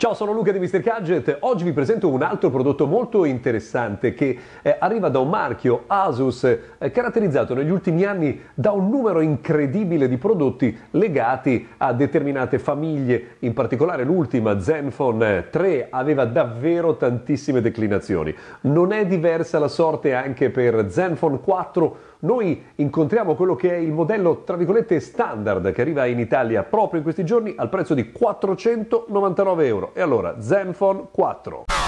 Ciao, sono Luca di Mr. Gadget. Oggi vi presento un altro prodotto molto interessante che eh, arriva da un marchio Asus eh, caratterizzato negli ultimi anni da un numero incredibile di prodotti legati a determinate famiglie, in particolare l'ultima Zenfone 3 aveva davvero tantissime declinazioni. Non è diversa la sorte anche per Zenfone 4 noi incontriamo quello che è il modello, tra virgolette, standard che arriva in Italia proprio in questi giorni al prezzo di 499 euro. E allora, Zenfone 4.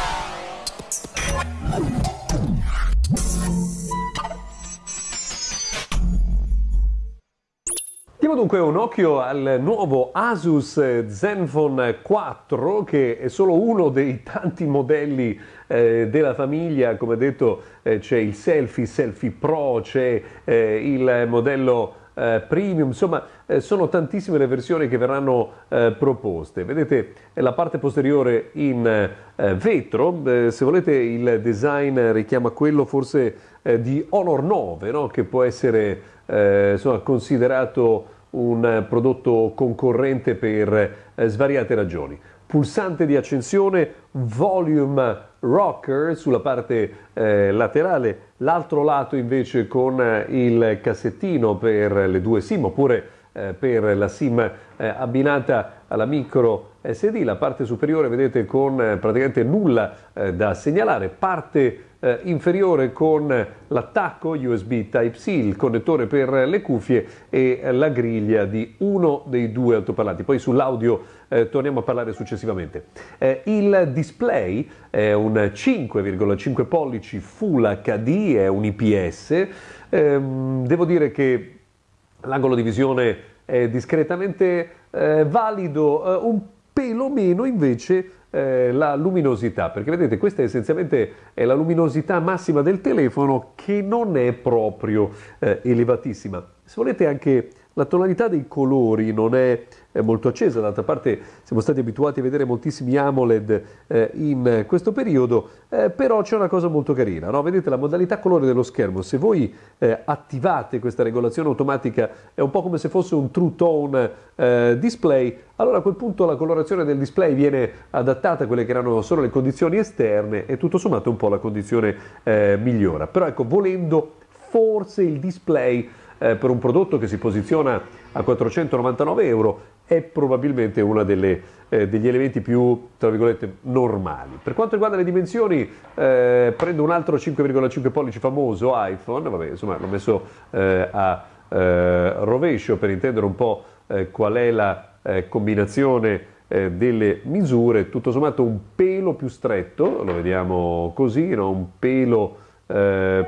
Diamo dunque un occhio al nuovo Asus Zenfone 4 che è solo uno dei tanti modelli eh, della famiglia, come detto eh, c'è il Selfie, Selfie Pro, c'è eh, il modello eh, premium, insomma eh, sono tantissime le versioni che verranno eh, proposte. Vedete la parte posteriore in eh, vetro, eh, se volete il design richiama quello forse eh, di Honor 9, no? che può essere insomma, considerato un prodotto concorrente per svariate ragioni. Pulsante di accensione, volume rocker sulla parte eh, laterale, l'altro lato invece con eh, il cassettino per le due SIM oppure eh, per la SIM eh, abbinata alla micro SD, la parte superiore vedete con eh, praticamente nulla eh, da segnalare, parte eh, inferiore con l'attacco USB Type-C, il connettore per le cuffie e la griglia di uno dei due altoparlanti. Poi sull'audio eh, torniamo a parlare successivamente. Eh, il display è un 5,5 pollici Full HD, è un IPS. Ehm, devo dire che l'angolo di visione è discretamente eh, valido, eh, un pelo meno invece eh, la luminosità, perché vedete questa essenzialmente è la luminosità massima del telefono che non è proprio eh, elevatissima. Se volete anche la tonalità dei colori non è molto accesa, d'altra parte siamo stati abituati a vedere moltissimi AMOLED eh, in questo periodo, eh, però c'è una cosa molto carina, no? vedete la modalità colore dello schermo, se voi eh, attivate questa regolazione automatica è un po' come se fosse un True Tone eh, display, allora a quel punto la colorazione del display viene adattata a quelle che erano solo le condizioni esterne e tutto sommato un po' la condizione migliora, però ecco volendo forse il display eh, per un prodotto che si posiziona a 499 euro è probabilmente uno eh, degli elementi più, tra virgolette, normali. Per quanto riguarda le dimensioni, eh, prendo un altro 5,5 pollici famoso iPhone, vabbè, insomma l'ho messo eh, a eh, rovescio per intendere un po' eh, qual è la combinazione delle misure, tutto sommato un pelo più stretto, lo vediamo così, no? un pelo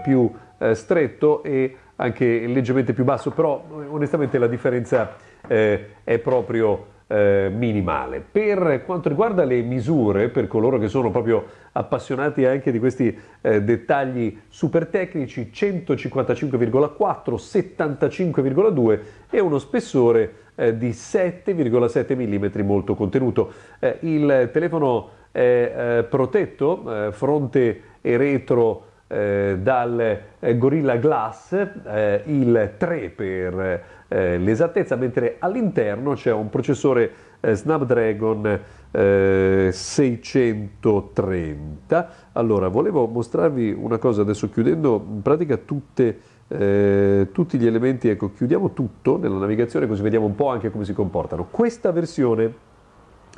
più stretto e anche leggermente più basso, però onestamente la differenza eh, è proprio eh, minimale. Per quanto riguarda le misure, per coloro che sono proprio appassionati anche di questi eh, dettagli super tecnici, 155,4, 75,2 e uno spessore eh, di 7,7 mm molto contenuto. Eh, il telefono è eh, protetto, fronte e retro eh, dal eh, Gorilla Glass, eh, il 3 per eh, l'esattezza, mentre all'interno c'è un processore eh, Snapdragon 630. Allora, volevo mostrarvi una cosa adesso chiudendo in pratica tutte, tutti gli elementi, ecco, chiudiamo tutto nella navigazione così vediamo un po' anche come si comportano. Questa versione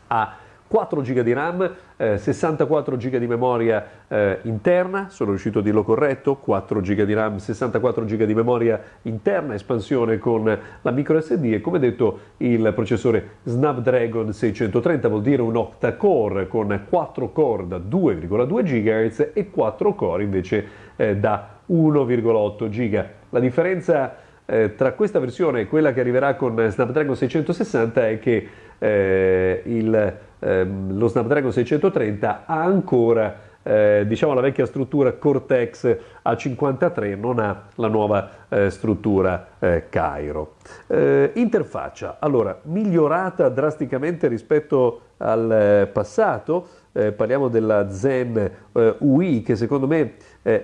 ha 4 GB di RAM, eh, 64 GB di memoria eh, interna, sono riuscito a dirlo corretto, 4 GB di RAM, 64 GB di memoria interna, espansione con la micro SD e come detto il processore Snapdragon 630 vuol dire un octa-core con 4 core da 2,2 GHz e 4 core invece eh, da 1,8 GB. La differenza eh, tra questa versione e quella che arriverà con Snapdragon 660 è che eh, il ehm, lo Snapdragon 630 ha ancora eh, diciamo la vecchia struttura Cortex A53 non ha la nuova eh, struttura eh, Cairo. Eh, interfaccia, allora, migliorata drasticamente rispetto al eh, passato, eh, parliamo della Zen UI che secondo me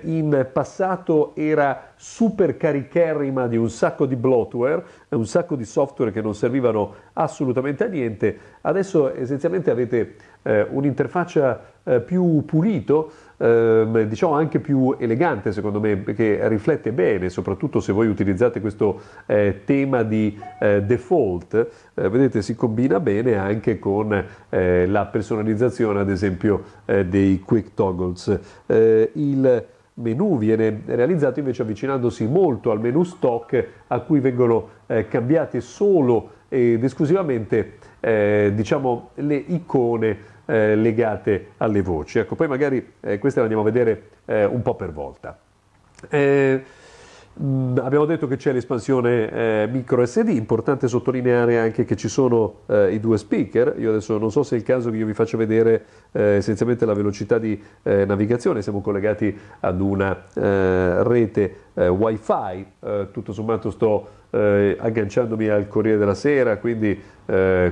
in passato era super caricherrima di un sacco di bloatware, un sacco di software che non servivano assolutamente a niente, adesso essenzialmente avete eh, un'interfaccia eh, più pulito, eh, diciamo anche più elegante secondo me, perché riflette bene, soprattutto se voi utilizzate questo eh, tema di eh, default, eh, vedete si combina bene anche con eh, la personalizzazione ad esempio dei quick toggles. il menu viene realizzato invece avvicinandosi molto al menu stock a cui vengono cambiate solo ed esclusivamente diciamo, le icone eh, legate alle voci. Ecco, poi magari eh, queste le andiamo a vedere eh, un po' per volta. Eh, mh, abbiamo detto che c'è l'espansione eh, micro SD, importante sottolineare anche che ci sono eh, i due speaker. Io adesso non so se è il caso che io vi faccia vedere essenzialmente la velocità di navigazione, siamo collegati ad una rete wifi, tutto sommato sto agganciandomi al Corriere della Sera, quindi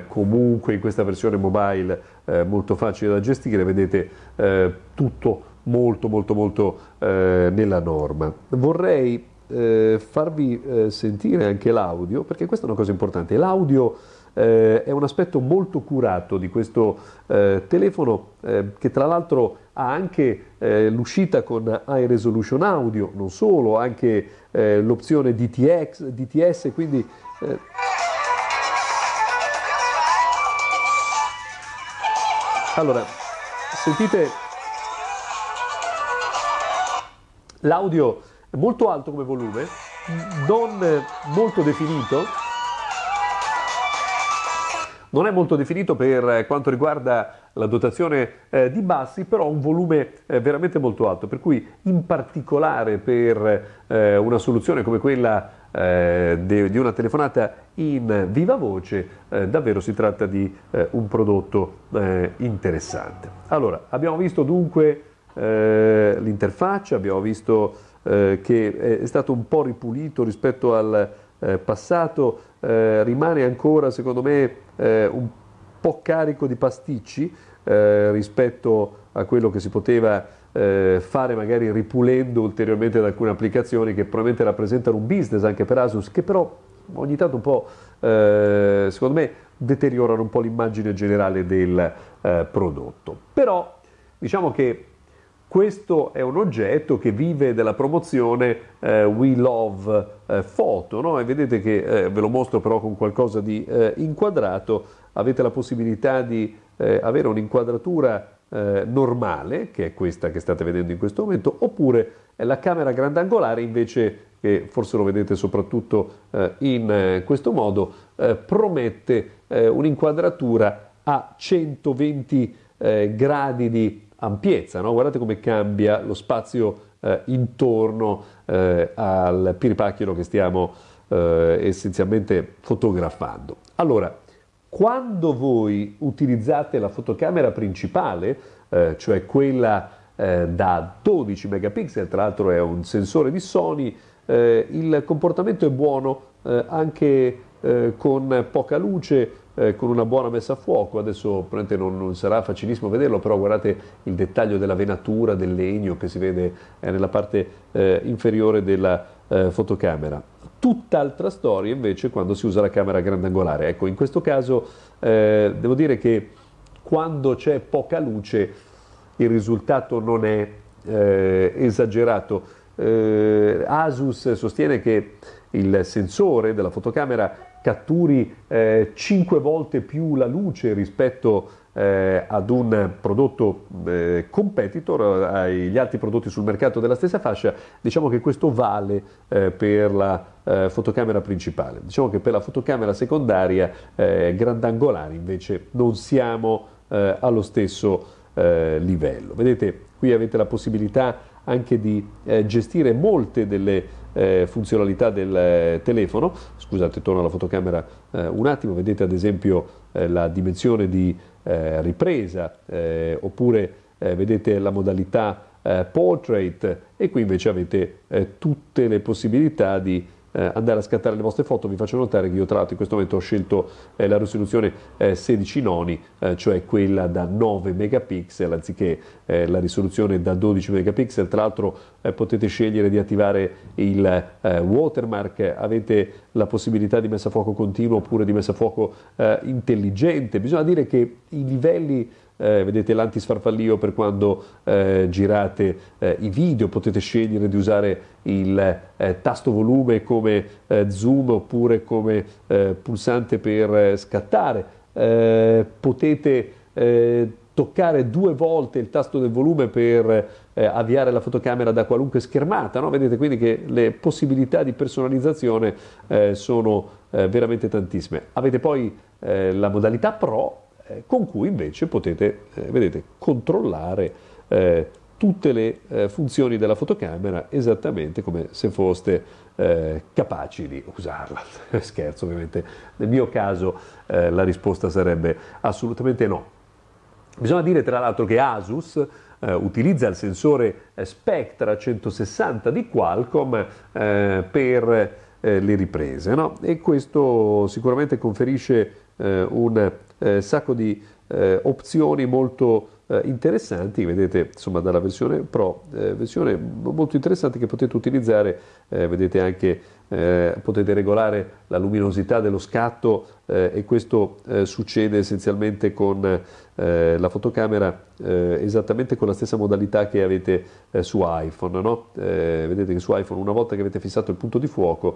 comunque in questa versione mobile eh, molto facile da gestire, vedete eh, tutto molto molto molto eh, nella norma. Vorrei eh, farvi eh, sentire anche l'audio, perché questa è una cosa importante. L'audio eh, è un aspetto molto curato di questo telefono che tra l'altro ha anche l'uscita con high resolution audio, non solo, anche l'opzione DTX, DTS, quindi Allora, sentite l'audio molto alto come volume, non molto definito. Non è molto definito per quanto riguarda la dotazione eh, di bassi, però un volume eh, veramente molto alto, per cui in particolare per eh, una soluzione come quella eh, de, di una telefonata in viva voce, eh, davvero si tratta di eh, un prodotto eh, interessante. Allora, abbiamo visto dunque eh, l'interfaccia, abbiamo visto eh, che è stato un po' ripulito rispetto al passato, rimane ancora secondo me un po' carico di pasticci rispetto a quello che si poteva eh, fare magari ripulendo ulteriormente ad alcune applicazioni che probabilmente rappresentano un business anche per Asus, che però ogni tanto un po', eh, secondo me, deteriorano un po' l'immagine generale del eh, prodotto. Però diciamo che questo è un oggetto che vive della promozione eh, We Love eh, Photo, no? e vedete che eh, ve lo mostro però con qualcosa di eh, inquadrato, avete la possibilità di eh, avere un'inquadratura eh, normale, che è questa che state vedendo in questo momento, oppure la camera grandangolare invece che forse lo vedete soprattutto in questo modo, promette un'inquadratura a 120 eh, gradi di ampiezza. No? Guardate come cambia lo spazio intorno al piripacchio che stiamo essenzialmente fotografando. Allora, quando voi utilizzate la fotocamera principale, eh, cioè quella eh, da 12 megapixel, tra l'altro è un sensore di Sony, eh, il comportamento è buono eh, anche eh, con poca luce, eh, con una buona messa a fuoco. Adesso non, non, sarà facilissimo vederlo, però guardate il dettaglio della venatura del legno che si vede nella parte inferiore della fotocamera. Tutt'altra storia invece quando si usa la camera grandangolare. Ecco, in questo caso eh, devo dire che quando c'è poca luce il risultato non è eh, esagerato. Eh, Asus sostiene che il sensore della fotocamera catturi eh, 5 volte più la luce rispetto eh, ad un prodotto eh, competitor, agli altri prodotti sul mercato della stessa fascia, diciamo che questo vale eh, per la eh, fotocamera principale. Diciamo che per la fotocamera secondaria eh, grandangolare invece non siamo eh, allo stesso livello. Vedete, qui avete la possibilità anche di gestire molte delle funzionalità del telefono. Scusate, torno alla fotocamera un attimo, vedete ad esempio la dimensione di eh, ripresa, eh, oppure eh, vedete la modalità eh, portrait e qui invece avete eh, tutte le possibilità di eh, andare a scattare le vostre foto, vi faccio notare che io tra l'altro in questo momento ho scelto eh, la risoluzione eh, 16 noni, eh, cioè quella da 9 megapixel anziché eh, la risoluzione da 12 megapixel, tra l'altro eh, potete scegliere di attivare il watermark, avete la possibilità di messa a fuoco continuo oppure di messa a fuoco intelligente, bisogna dire che i livelli eh, vedete l'antisfarfallio per quando eh, girate eh, i video, potete scegliere di usare il eh, tasto volume come eh, zoom oppure come eh, pulsante per scattare, potete toccare due volte il tasto del volume per eh, avviare la fotocamera da qualunque schermata, no? vedete quindi che le possibilità di personalizzazione eh, sono eh, veramente tantissime. Avete poi la modalità Pro con cui invece potete, eh, vedete, controllare eh, tutte le funzioni della fotocamera esattamente come se foste capaci di usarla. Scherzo ovviamente, nel mio caso la risposta sarebbe assolutamente no. Bisogna dire tra l'altro che Asus eh, utilizza il sensore Spectra 160 di Qualcomm eh, per eh, le riprese no? e questo sicuramente conferisce un eh, sacco di eh, opzioni molto eh, interessanti, vedete insomma dalla versione Pro, eh, versione molto interessante che potete utilizzare, eh, vedete anche eh, potete regolare la luminosità dello scatto eh, e questo eh, succede essenzialmente con la fotocamera esattamente con la stessa modalità che avete su iPhone. No? vedete che su iPhone una volta che avete fissato il punto di fuoco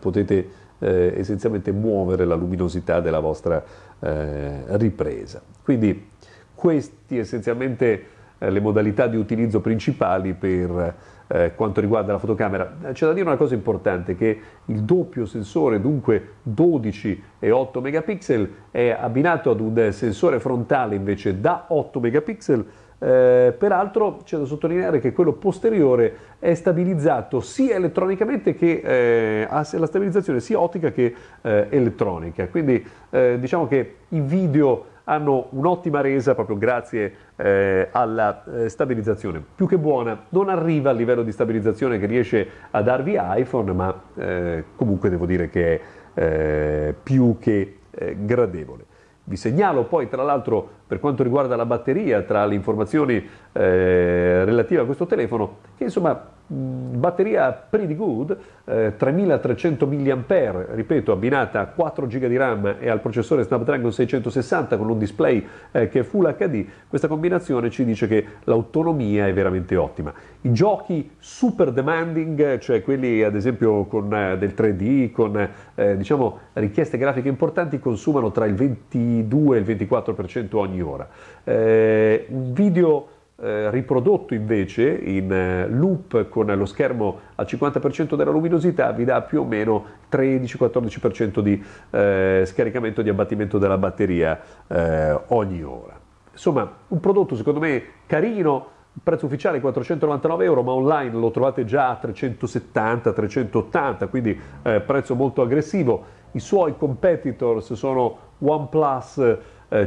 potete essenzialmente muovere la luminosità della vostra ripresa. Quindi questi essenzialmente le modalità di utilizzo principali per eh, quanto riguarda la fotocamera. C'è da dire una cosa importante, che il doppio sensore, dunque 12 e 8 megapixel, è abbinato ad un sensore frontale invece da 8 megapixel, eh, peraltro c'è da sottolineare che quello posteriore è stabilizzato sia elettronicamente che eh, ha la stabilizzazione sia ottica che eh, elettronica, quindi eh, diciamo che i video hanno un'ottima resa proprio grazie eh, alla eh, stabilizzazione. Più che buona, non arriva al livello di stabilizzazione che riesce a darvi iPhone, ma eh, comunque devo dire che è eh, più che eh, gradevole. Vi segnalo poi, tra l'altro, per quanto riguarda la batteria, tra le informazioni eh, relative a questo telefono, che insomma Mm, batteria pretty good, eh, 3300 mAh, ripeto, abbinata a 4 GB di RAM e al processore Snapdragon 660 con un display eh, che è Full HD, questa combinazione ci dice che l'autonomia è veramente ottima. I giochi super demanding, cioè quelli ad esempio con eh, del 3D, con eh, diciamo richieste grafiche importanti, consumano tra il 22 e il 24% ogni ora. Eh, un video eh, riprodotto invece in eh, loop con lo schermo al 50% della luminosità vi dà più o meno 13-14% di eh, scaricamento di abbattimento della batteria eh, ogni ora. Insomma, un prodotto secondo me carino, prezzo ufficiale 499 euro, ma online lo trovate già a 370-380, quindi eh, prezzo molto aggressivo. I suoi competitors sono OnePlus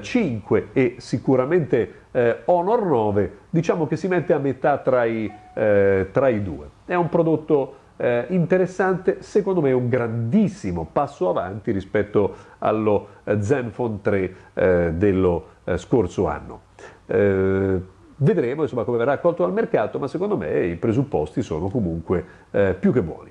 5 eh, e sicuramente eh, Honor 9, diciamo che si mette a metà tra i, eh, tra i due. È un prodotto eh, interessante, secondo me è un grandissimo passo avanti rispetto allo eh, Zenfone 3 eh, dello scorso anno. Vedremo insomma, come verrà accolto dal mercato, ma secondo me i presupposti sono comunque più che buoni.